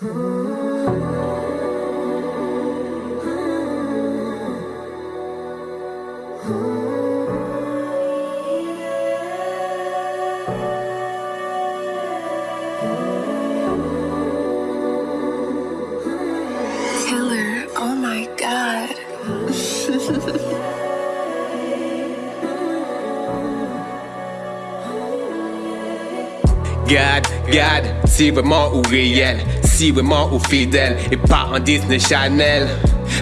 Killer, oh my god. God, God, si vraiment ou réel, si vraiment ou fidèle, et pas en Disney Channel.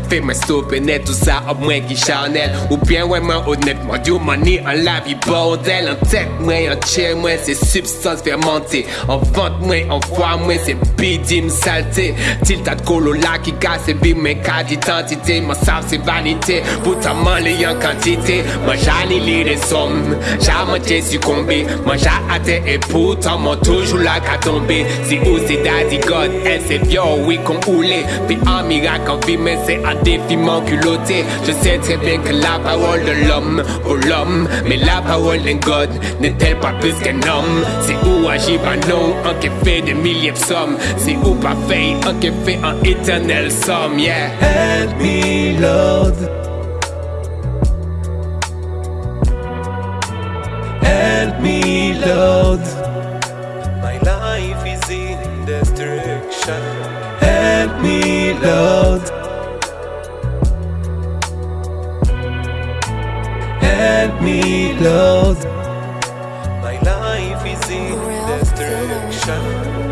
Fais-moi stopper net tout ça à moins qui charnel. Ou bien moi honnêtement du money en la vie bordel. En tête moi en chair moi c'est substance fermentée. En vente moi en foi moi c'est bidim saleté. Til tas de colo là qui casse vie mais cas d'identité Moi ça c'est vanité. Pourtant les en quantité. Moi ai les sommes J'ai succombé Moi j'ai et pourtant moi toujours là qu'à tomber Si où c'est daddy God? Elle c'est vieux oui qu'on oulé. Puis un miracle en vie mais c'est un défi culotté Je sais très bien que la parole de l'homme au l'homme Mais la parole d'un God n'est-elle pas plus qu'un homme? C'est où agit non, un qui fait des milliers de sommes? C'est où pas fait, un qui fait un éternel somme Yeah. Help me Lord. Help me Lord. My life is in destruction. Help me Lord let me close. My life is in destruction